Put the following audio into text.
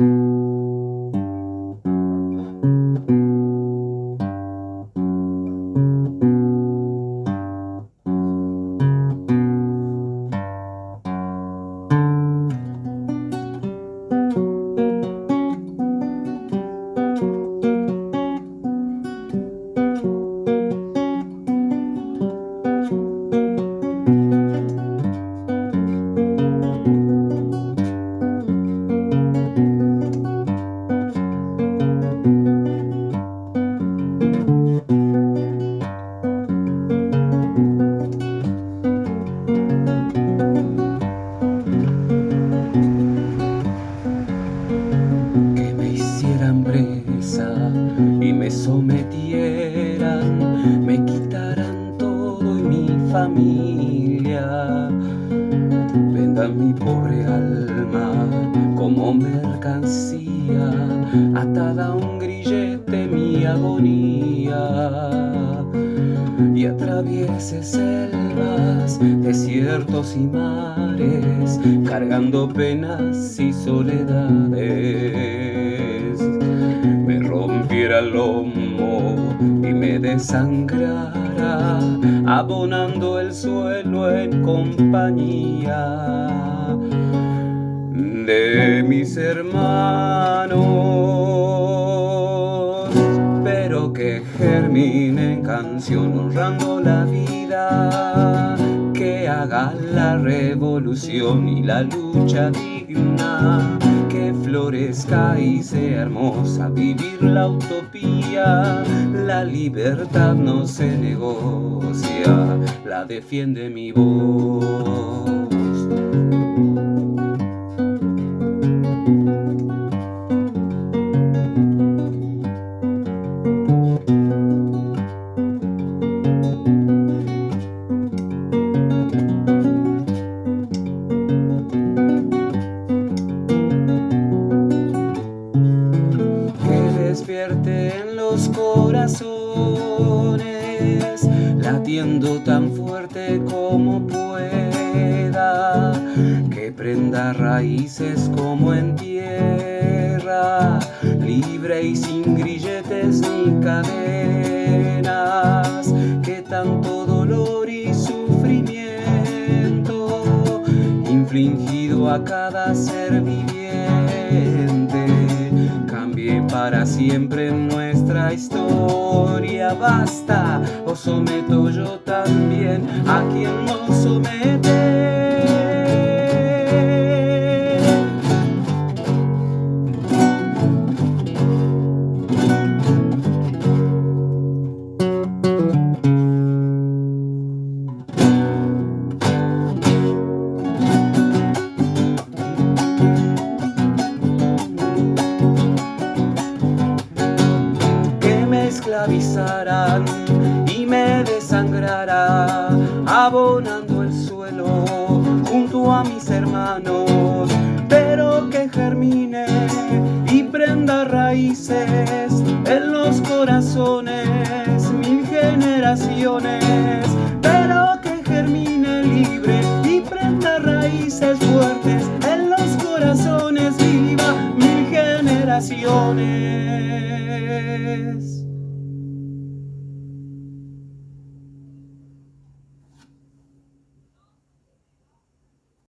Mm-hmm. Y me sometieran, me quitaran todo y mi familia. Vendan mi pobre alma como mercancía, atada a un grillete mi agonía. Y atraviese selvas, desiertos y mares, cargando penas y soledades. Rompiera el lomo y me desangrara, abonando el suelo en compañía de mis hermanos, que germine en canción honrando la vida, que haga la revolución y la lucha digna florezca y sea hermosa, vivir la utopía, la libertad no se negocia, la defiende mi voz. Corazones, latiendo tan fuerte como pueda, que prenda raíces como en tierra, libre y sin grilletes ni cadenas, que tanto dolor y sufrimiento infligido a cada ser viviente para siempre nuestra historia. Basta o someto yo también a quien nos somete y me desangrará, abonando el suelo junto a mis hermanos, pero que germine y prenda raíces en los corazones mil generaciones, pero que germine libre y prenda raíces fuertes en los corazones viva mil generaciones.